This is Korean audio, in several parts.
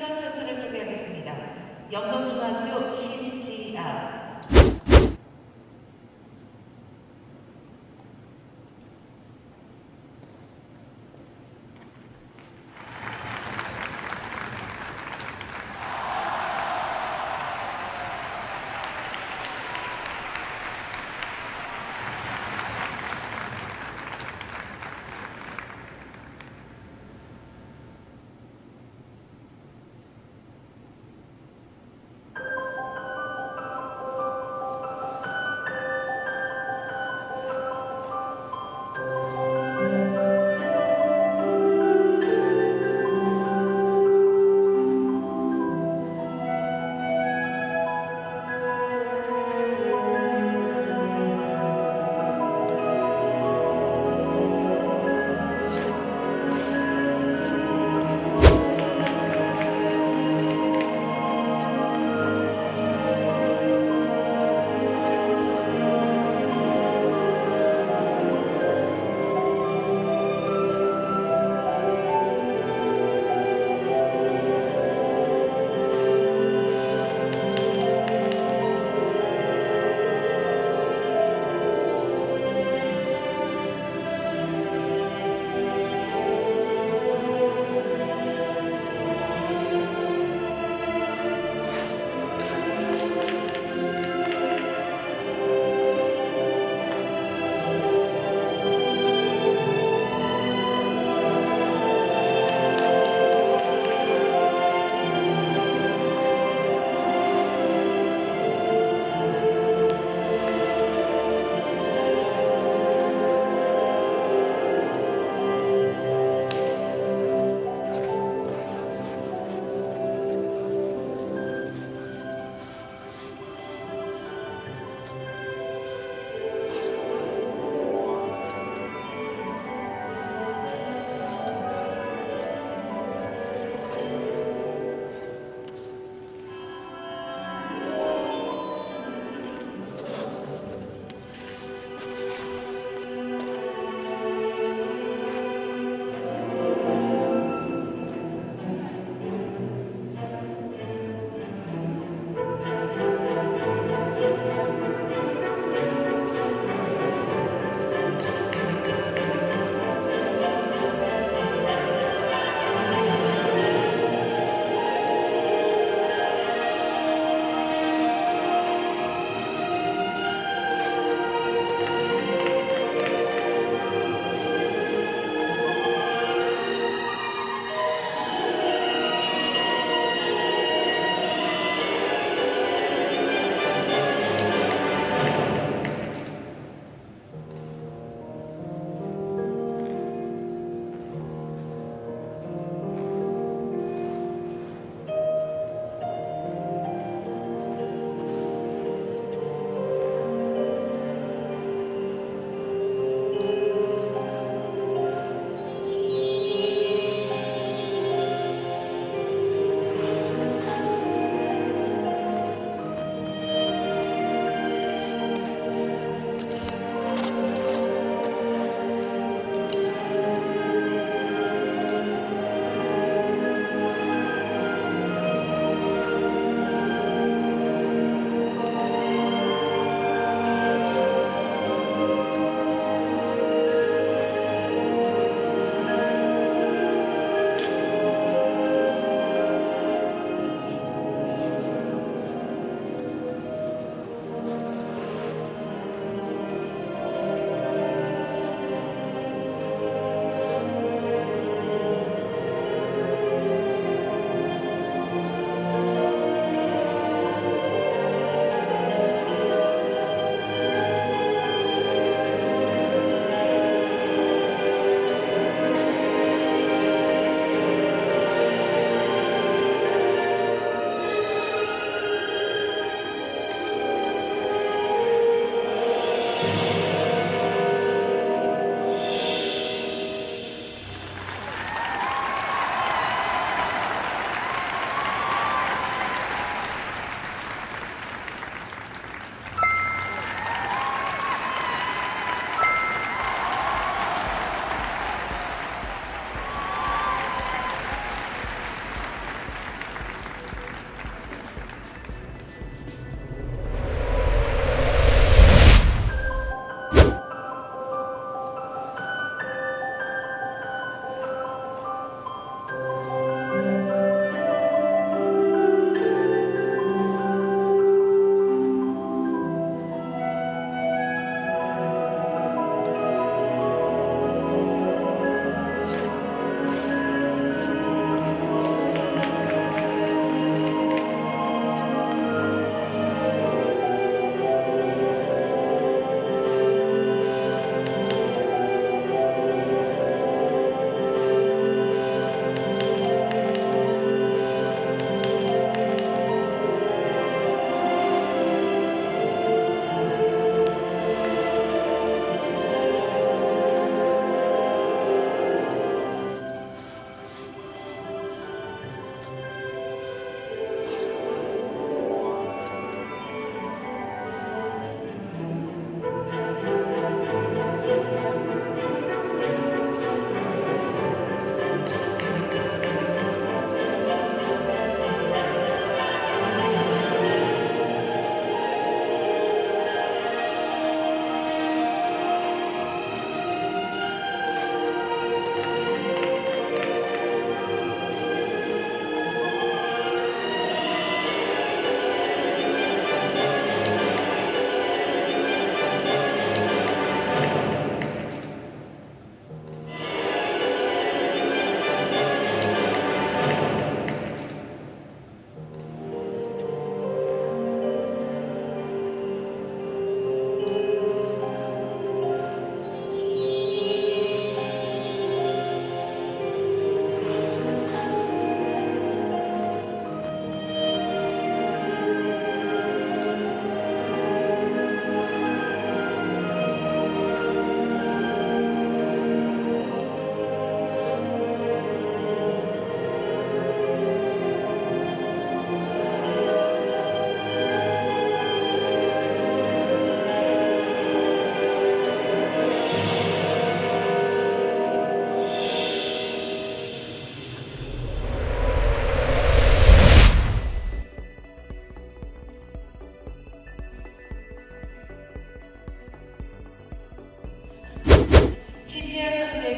출전 선수를 소개하겠습니다. 영동중학교 신지아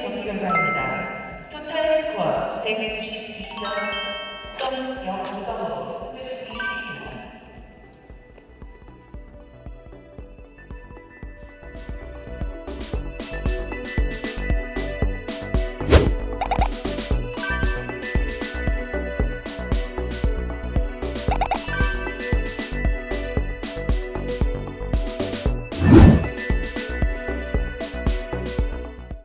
경기 결과입니다. 토탈 스코어 192.05점으로